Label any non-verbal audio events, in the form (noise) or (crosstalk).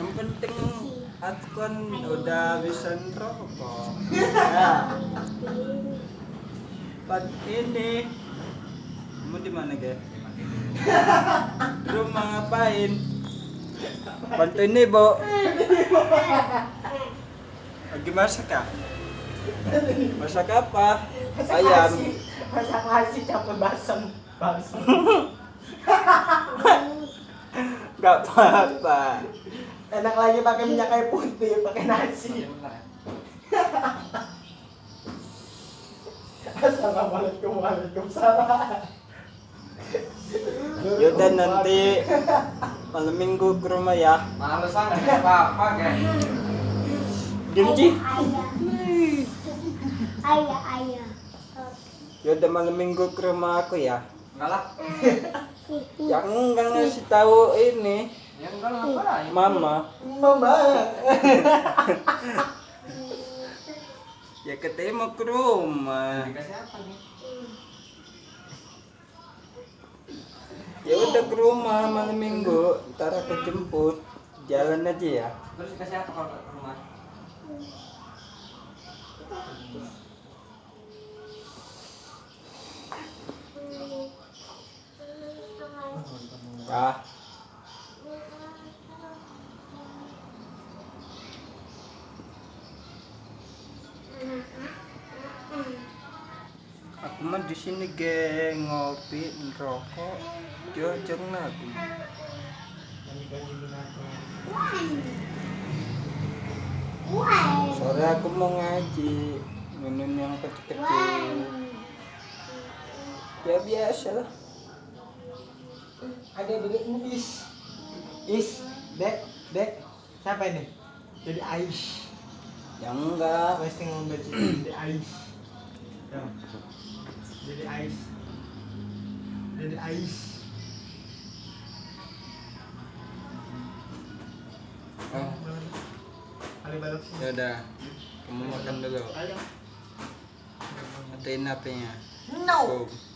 Yang penting aku kan udah bisa ngerokok. Ya. Pat ini. Kamu di mana, Ge? Rumah ngapain? Bantuin nih, Bo. Lagi masak ya? Masak apa? Ayam. Masak nasi capek basem. Basem. (laughs) Gak apa-apa. Enak lagi pakai minyak kayu putih, pakai nasi. Assalamualaikum Waalaikumsalam. Yaudah nanti malam minggu ke rumah ya. Males ah nggak apa-apa kan. Diem, Ci. Ayah, ayah. Yaudah malam minggu ke rumah aku ya. Enggak lah. Yang enggak ngasih tahu ini Ya enggak lah apa lah. ya. mama. Mama. (laughs) Ya katanya mau ke rumah. Dikasih apa nih? Ya udah ke rumah malam minggu. Ntar aku jemput. Jalan aja ya. Terus dikasih apa kalau ke rumah? Ya. Aku mah di sini geng ngopi ngerokok jojong aku. Sore aku mau ngaji minum yang kecil-kecil. Ya biasa lah. Ada dedek is. Is, dek, dek. Siapa ini? Jadi Ais. Yang enggak. Pasti ngomong jadi Ais. Ya. Jadi Ais. Jadi Ais. Oh, ya udah. Kamu makan dulu. Ayo. Matiin HP-nya. No. Tuh.